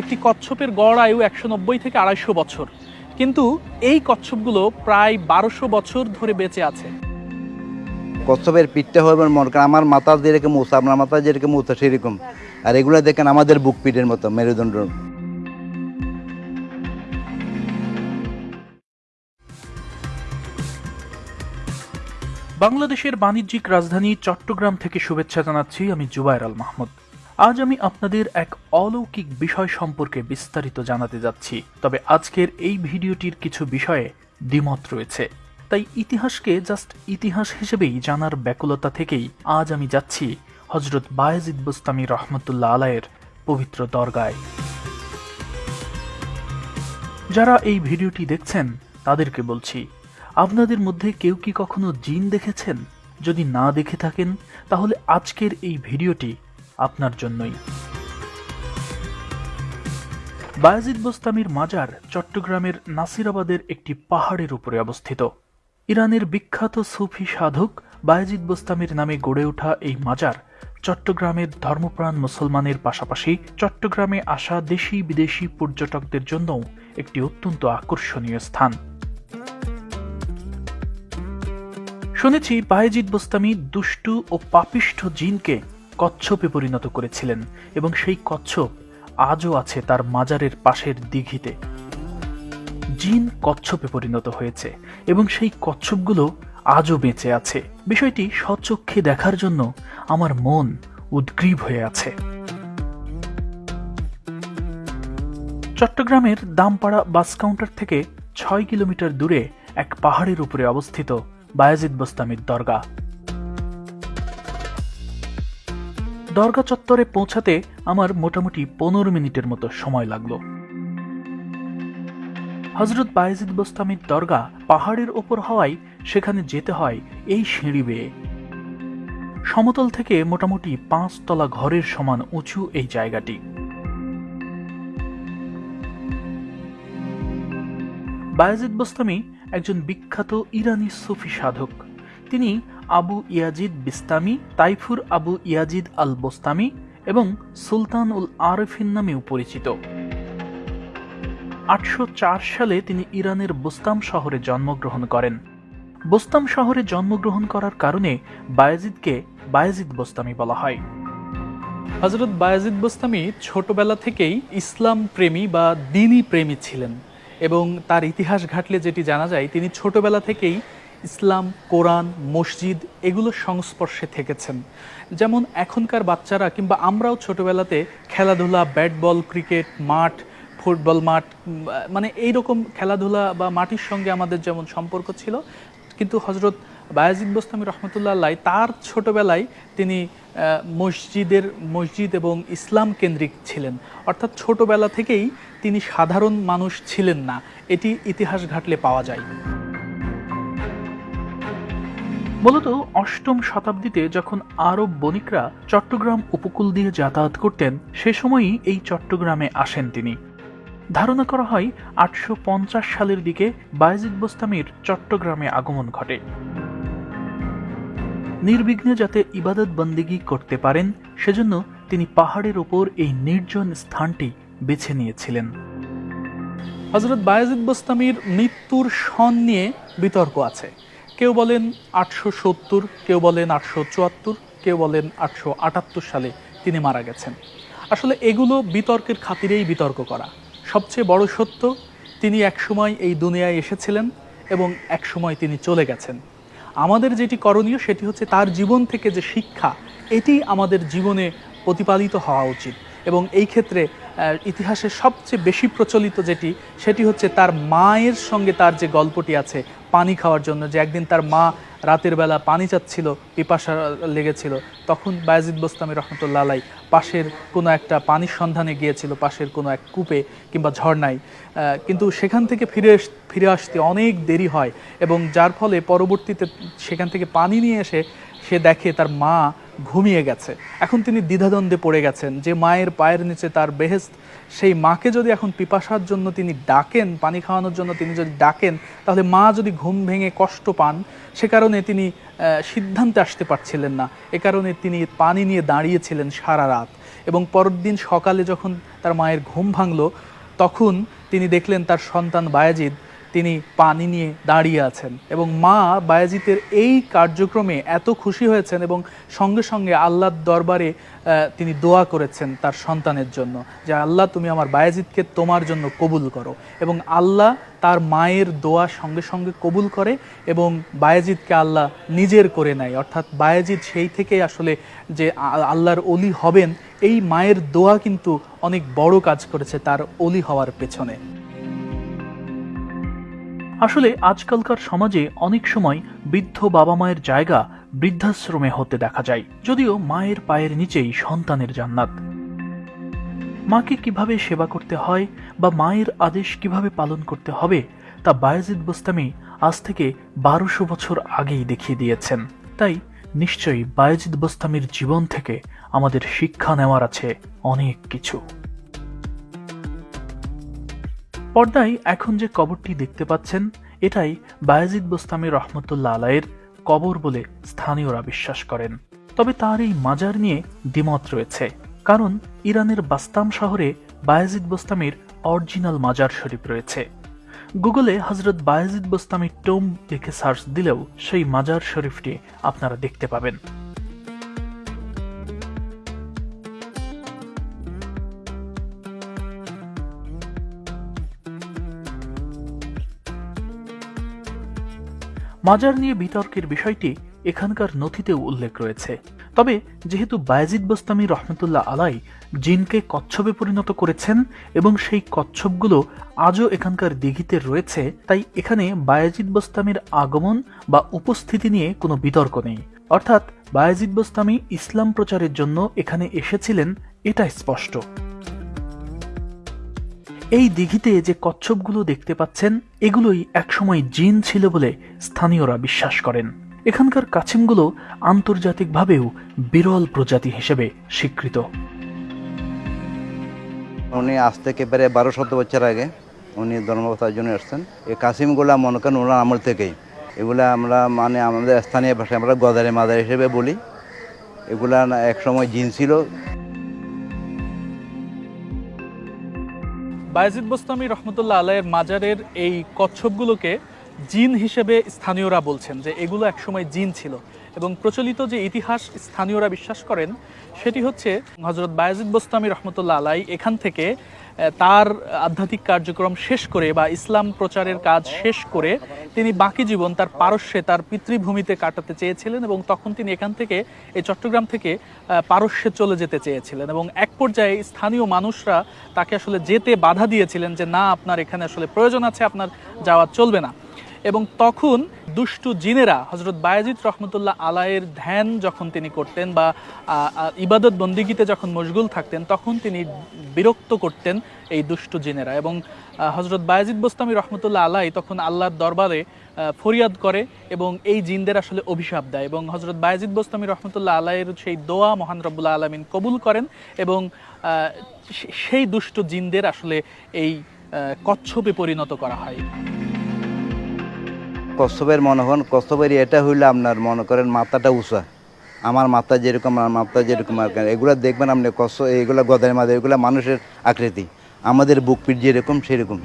একটি কচ্ছপের গড় আয়ু একশো নব্বই থেকে আড়াইশো বছর। কিন্তু এই কচ্ছপগুলো প্রায় বারোশো বছর ধরে বেঁচে আছে। কচ্ছপের পিঠটা হবে মনে করেন আমার মাথা যেরকম মোছা আপনার মাথা যেরকম মোছা সেরকম। আর এগুলো দেখেন আমাদের বুক পিঠের মতো মেরুদণ্ড। বাংলাদেশের বাণিজ্যিক রাজধানী চট্টগ্রাম থেকে শুভেচ্ছা জানাচ্ছি আমি জুবায়ের আল মাহমুদ। আজ আমি আপনাদের এক অলৌকিক বিষয় সম্পর্কে বিস্তারিত জানাতে যাচ্ছি। তবে আজকের এই ভিডিওটির কিছু বিষয়ে দ্বিমত রয়েছে। তাই ইতিহাসকে জাস্ট ইতিহাস হিসেবেই জানার ব্যাকুলতা থেকেই আজ আমি যাচ্ছি হজরত বায়েজিদ বুস্তামি রহমতুল্লাহ আলায়ের পবিত্র দরগায়। যারা এই ভিডিওটি দেখছেন, তাদেরকে বলছি, আপনাদের মধ্যে কেউ কি কখনো জিন দেখেছেন? যদি না দেখে থাকেন, তাহলে আজকের এই ভিডিওটি আপনার জন্যই। বায়াজিদ বোস্তামির মাজার চট্টগ্রামের নাসিরাবাদের একটি পাহাড়ের উপরে অবস্থিত। ইরানের বিখ্যাত সুফি সাধক বায়াজিদ বোস্তামির নামে গড়ে ওঠা এই মাজার চট্টগ্রামের ধর্মপ্রাণ মুসলমানের পাশাপাশি চট্টগ্রামে আসা দেশি বিদেশি পর্যটকদের জন্যও একটি অত্যন্ত আকর্ষণীয় স্থান। শুনেছি বায়েজিদ বোস্তামি দুষ্টু ও পাপিষ্ঠ জিনকে কচ্ছপে পরিণত করেছিলেন এবং সেই কচ্ছপ আজও আছে তার মাজারের পাশের দিঘিতে। জিন কচ্ছপে পরিণত হয়েছে এবং সেই কচ্ছপগুলো আজও বেঁচে আছে। বিষয়টি স্বচক্ষে দেখার জন্য আমার মন উদ্গ্রীব হয়ে আছে। চট্টগ্রামের দামপাড়া বাস কাউন্টার থেকে ছয় কিলোমিটার দূরে এক পাহাড়ের উপরে অবস্থিত বায়াজিদ বোস্তামির দরগা। দরগা চত্বরে পৌঁছাতে আমার মোটামুটি পনেরো মিনিটের মতো সময় লাগল। হজরত বায়েজিদ বোস্তামির দরগা পাহাড়ের ওপর হওয়ায় সেখানে যেতে হয় এই সিঁড়ি বেয়ে। সমতল থেকে মোটামুটি পাঁচ তলা ঘরের সমান উঁচু এই জায়গাটি। বায়াজিদ বোস্তামি একজন বিখ্যাত ইরানি সুফি সাধক। তিনি আবু ইয়াজিদ বিস্তামি, তাইফুর আবু ইয়াজিদ আল বোস্তামি এবং সুলতান উল আরফিন নামেও পরিচিত। আটশো চার সালে তিনি ইরানের বোস্তাম শহরে জন্মগ্রহণ করেন। বোস্তাম শহরে জন্মগ্রহণ করার কারণে বায়াজিদকে বায়াজিদ বোস্তামি বলা হয়। হজরত বায়াজিদ বোস্তামি ছোটবেলা থেকেই ইসলাম প্রেমী বা দিনী প্রেমী ছিলেন এবং তার ইতিহাস ঘাটলে যেটি জানা যায়, তিনি ছোটবেলা থেকেই ইসলাম, কোরআন, মসজিদ এগুলোর সংস্পর্শে থেকেছেন। যেমন এখনকার বাচ্চারা কিংবা আমরাও ছোটবেলাতে খেলাধুলা ব্যাট বল ক্রিকেট, মাঠ, ফুটবল মাঠ মানে এই রকম খেলাধুলা বা মাটির সঙ্গে আমাদের যেমন সম্পর্ক ছিল, কিন্তু হজরত বায়াজিদ বোস্তামি রহমতুল্লাহ আল্লাহ তার ছোটবেলায় তিনি মসজিদের, মসজিদ এবং ইসলাম কেন্দ্রিক ছিলেন। অর্থাৎ ছোটবেলা থেকেই তিনি সাধারণ মানুষ ছিলেন না। এটি ইতিহাস ঘাটলে পাওয়া যায়। মূলত অষ্টম শতাব্দীতে যখন আরব বণিকরা চট্টগ্রাম উপকূল দিয়ে যাতায়াত করতেন, সে সময়ই এই চট্টগ্রামে আসেন তিনি। ধারণা করা হয়, আটশো পঞ্চাশ সালের দিকে বায়জিদ বোস্তামির চট্টগ্রামে আগমন ঘটে। নির্বিঘ্নে যাতে ইবাদত বন্দিগি করতে পারেন, সেজন্য তিনি পাহাড়ের ওপর এই নির্জন স্থানটি বেছে নিয়েছিলেন। হজরত বায়াজিদ বোস্তামির মৃত্যুর সন নিয়ে বিতর্ক আছে। কেউ বলেন আটশো সত্তর, কেউ বলেন আটশো চুয়াত্তর, কেউ বলেন আটশো আটাত্তর সালে তিনি মারা গেছেন। আসলে এগুলো বিতর্কের খাতিরেই বিতর্ক করা। সবচেয়ে বড় সত্য, তিনি একসময় এই দুনিয়ায় এসেছিলেন এবং একসময় তিনি চলে গেছেন। আমাদের যেটি করণীয় সেটি হচ্ছে তার জীবন থেকে যে শিক্ষা, এটি আমাদের জীবনে প্রতিপালিত হওয়া উচিত। এবং এই ক্ষেত্রে ইতিহাসে সবচেয়ে বেশি প্রচলিত যেটি, সেটি হচ্ছে তার মায়ের সঙ্গে তার যে গল্পটি আছে, পানি খাওয়ার জন্য, যে একদিন তার মা রাতের বেলা পানি চাচ্ছিল, পিপাসা লেগেছিল, তখন বায়াজিদ বোস্তামি রহমতুল্লাহ পাশের কোনো একটা পানির সন্ধানে গিয়েছিল, পাশের কোনো এক কূপে কিংবা ঝর্ণায়। কিন্তু সেখান থেকে ফিরে ফিরে আসতে অনেক দেরি হয় এবং যার ফলে পরবর্তীতে সেখান থেকে পানি নিয়ে এসে সে দেখে তার মা ঘুমিয়ে গেছে। এখন তিনি দ্বিধাদ্বন্দ্বে পড়ে গেছেন যে মায়ের পায়ের নিচে তার বেহেস্ত সেই মাকে যদি এখন পিপাসার জন্য তিনি ডাকেন, পানি খাওয়ানোর জন্য তিনি যদি ডাকেন, তাহলে মা যদি ঘুম ভেঙে কষ্ট পান, সে কারণে তিনি সিদ্ধান্তে আসতে পারছিলেন না। এ কারণে তিনি পানি নিয়ে দাঁড়িয়েছিলেন সারা রাত এবং পরের দিন সকালে যখন তার মায়ের ঘুম ভাঙল, তখন তিনি দেখলেন তার সন্তান বায়াজিদ তিনি পানি নিয়ে দাঁড়িয়ে আছেন এবং মা বায়াজিতের এই কার্যক্রমে এত খুশি হয়েছেন এবং সঙ্গে সঙ্গে আল্লাহর দরবারে তিনি দোয়া করেছেন তার সন্তানের জন্য যে, আল্লাহ, তুমি আমার বায়াজিদকে তোমার জন্য কবুল করো। এবং আল্লাহ তার মায়ের দোয়া সঙ্গে সঙ্গে কবুল করে এবং বায়াজিদকে আল্লাহ নিজের করে নেয়। অর্থাৎ বায়াজিদ সেই থেকে আসলে যে আল্লাহর অলি হবেন, এই মায়ের দোয়া কিন্তু অনেক বড় কাজ করেছে তার অলি হওয়ার পেছনে। আসলে আজকালকার সমাজে অনেক সময় বৃদ্ধ বাবা মায়ের জায়গা বৃদ্ধাশ্রমে হতে দেখা যায়, যদিও মায়ের পায়ের নিচেই সন্তানের জান্নাত। মাকে কীভাবে সেবা করতে হয় বা মায়ের আদেশ কীভাবে পালন করতে হবে, তা বায়াজিদ বোস্তামি আজ থেকে বারোশো বছর আগেই দেখিয়ে দিয়েছেন। তাই নিশ্চয়ই বায়াজিদ বোস্তামির জীবন থেকে আমাদের শিক্ষা নেওয়ার আছে অনেক কিছু। পর্দায় এখন যে কবরটি দেখতে পাচ্ছেন, এটাই বায়াজিদ বোস্তামি রহমতুল্লাহ আলাইয়ের কবর বলে স্থানীয়রা বিশ্বাস করেন। তবে তার এই মাজার নিয়ে দ্বিমত রয়েছে, কারণ ইরানের বাস্তাম শহরে বায়াজিদ বোস্তামির অরিজিনাল মাজার শরীফ রয়েছে। গুগলে হজরত বায়াজিদ বোস্তামির টোম লিখে সার্চ দিলেও সেই মাজার শরীফটি আপনারা দেখতে পাবেন। মাজার নিয়ে বিতর্কের বিষয়টি এখানকার নথিতেও উল্লেখ রয়েছে। তবে যেহেতু বায়াজিদ বস্তামি রহমতুল্লাহ আলাই জিনকে কচ্ছপে পরিণত করেছেন এবং সেই কচ্ছপগুলো আজও এখানকার দিঘিতে রয়েছে, তাই এখানে বায়াজিদ বস্তামির আগমন বা উপস্থিতি নিয়ে কোনো বিতর্ক নেই। অর্থাৎ বায়াজিদ বস্তামি ইসলাম প্রচারের জন্য এখানে এসেছিলেন এটা স্পষ্ট। এই দিঘিতে যে কচ্ছপগুলো দেখতে পাচ্ছেন, এগুলোই একসময় জিন ছিল বলে স্থানীয়রা বিশ্বাস করেন। এখানকার কাছিমগুলো আন্তর্জাতিকভাবেও বিরল প্রজাতি হিসেবে স্বীকৃত। উনি আজ থেকে প্রায় বারো শত বছর আগে উনি ধর্মবতার জন্য এসছেন এই কাসিমগুলা মনে করেন ওনার আমল থেকেই। এগুলা আমরা মানে আমাদের স্থানীয় ভাষায় আমরা গদারে মাদার হিসেবে বলি। এগুলা না, একসময় জিন ছিল বায়াজিদ বোস্তামি রহমতুল্লাহ আলাইয়ের মাজারের এই কচ্ছপগুলোকে জিন হিসেবে স্থানীয়রা বলছেন যে এগুলো একসময় জিন ছিল এবং প্রচলিত যে ইতিহাস স্থানীয়রা বিশ্বাস করেন, সেটি হচ্ছে হজরত বায়াজিদ বোস্তামি রহমতুল্লাহ আলাই এখান থেকে তার আধ্যাত্মিক কার্যক্রম শেষ করে বা ইসলাম প্রচারের কাজ শেষ করে তিনি বাকি জীবন তার পারস্যে, তার পিতৃভূমিতে কাটাতে চেয়েছিলেন এবং তখন তিনি এখান থেকে এই চট্টগ্রাম থেকে পারস্যে চলে যেতে চেয়েছিলেন এবং এক পর্যায়ে স্থানীয় মানুষরা তাকে আসলে যেতে বাধা দিয়েছিলেন যে, না, আপনার এখানে আসলে প্রয়োজন আছে, আপনার যাওয়া চলবে না। এবং তখন দুষ্টু জিনেরা হজরত বায়াজিদ রহমতুল্লাহ আলায়ের ধ্যান যখন তিনি করতেন বা ইবাদত বন্দিগিতে যখন মশগুল থাকতেন, তখন তিনি বিরক্ত করতেন এই দুষ্টু জিনেরা এবং হজরত বায়াজিদ বোস্তামি রহমতুল্লাহ আলাই তখন আল্লাহর দরবারে ফরিয়াদ করে এবং এই জিনদের আসলে অভিশাপ দেয় এবং হজরত বায়াজিদ বোস্তামি রহমতুল্লাহ আলাইয়ের সেই দোয়া মহান রব্বুল্লাহ আলমিন কবুল করেন এবং সেই দুষ্ট জিনদের আসলে এই কচ্ছপে পরিণত করা হয়। কচ্ছপের মনে হন কচ্ছপের এটা হইলে আপনার মনে করেন মাথাটা উঁচা। আমার মাথা যেরকম, আমার মাথা যেরকম আর। এগুলা দেখবেন আপনি কচ্ছ, এইগুলা গদারের মাঝে এগুলা মানুষের আকৃতি। আমাদের বুক পিঠ যেরকম, সেরকম।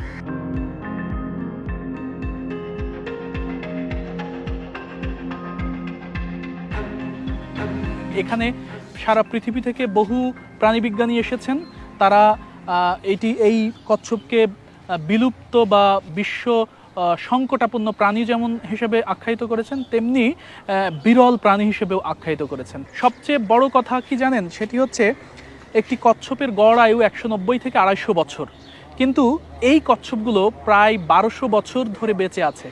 এখানে সারা পৃথিবী থেকে বহু প্রাণীবিজ্ঞানী এসেছেন। তারা এটি, এই কচ্ছপকে বিলুপ্ত বা বিশ্ব সংকটাপন্ন প্রাণী যেমন হিসেবে আখ্যায়িত করেছেন, তেমনি বিরল প্রাণী হিসেবেও আখ্যায়িত করেছেন। সবচেয়ে বড় কথা কি জানেন? সেটি হচ্ছে একটি কচ্ছপের গড় আয়ু একশো নব্বই থেকে আড়াইশো বছর। কিন্তু এই কচ্ছপগুলো প্রায় বারোশো বছর ধরে বেঁচে আছে।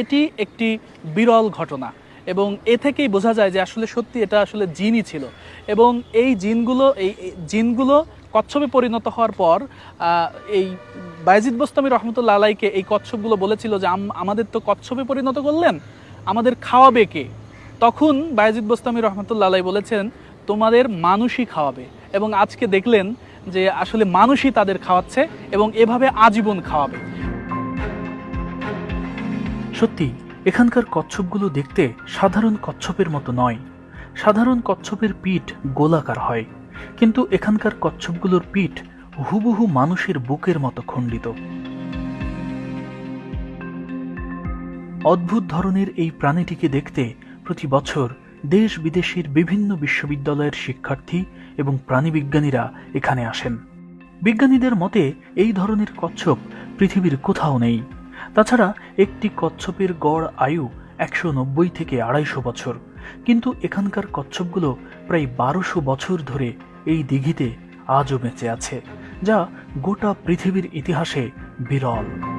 এটি একটি বিরল ঘটনা এবং এ থেকেই বোঝা যায় যে আসলে সত্যি এটা আসলে জিনই ছিল। এবং এই জিনগুলো এই জিনগুলো কচ্ছপে পরিণত হওয়ার পর এই বায়জিদ বোস্তামি রহমতুল্লা আলাইকে এই কচ্ছপগুলো বলেছিল যে, আম- আমাদের তো কচ্ছপে পরিণত করলেন, আমাদের খাওয়াবে কে? তখন বায়াজিদ বোস্তামি রহমতুল্লাহ আলাই বলেছেন, তোমাদের মানুষই খাওয়াবে। এবং আজকে দেখলেন যে, আসলে মানুষই তাদের খাওয়াচ্ছে এবং এভাবে আজীবন খাওয়াবে। সত্যি, এখানকার কচ্ছপগুলো দেখতে সাধারণ কচ্ছপের মতো নয়। সাধারণ কচ্ছপের পিঠ গোলাকার হয়। কিন্তু এখানকার কচ্ছপগুলোর পিঠ হুবহু মানুষের বুকের মতো খণ্ডিত। অদ্ভুত ধরনের এই প্রাণীটিকে দেখতে প্রতি বছর দেশ বিদেশের বিভিন্ন বিশ্ববিদ্যালয়ের শিক্ষার্থী এবং প্রাণীবিজ্ঞানীরা এখানে আসেন। বিজ্ঞানীদের মতে, এই ধরনের কচ্ছপ পৃথিবীর কোথাও নেই। তাছাড়া একটি কচ্ছপের গড় আয়ু একশো নব্বই থেকে আড়াইশো বছর। কিন্তু এখানকার কচ্ছপগুলো প্রায় বারোশো বছর ধরে এই দিঘিতে আজও বেঁচে আছে যা গোটা পৃথিবীর ইতিহাসে বিরল।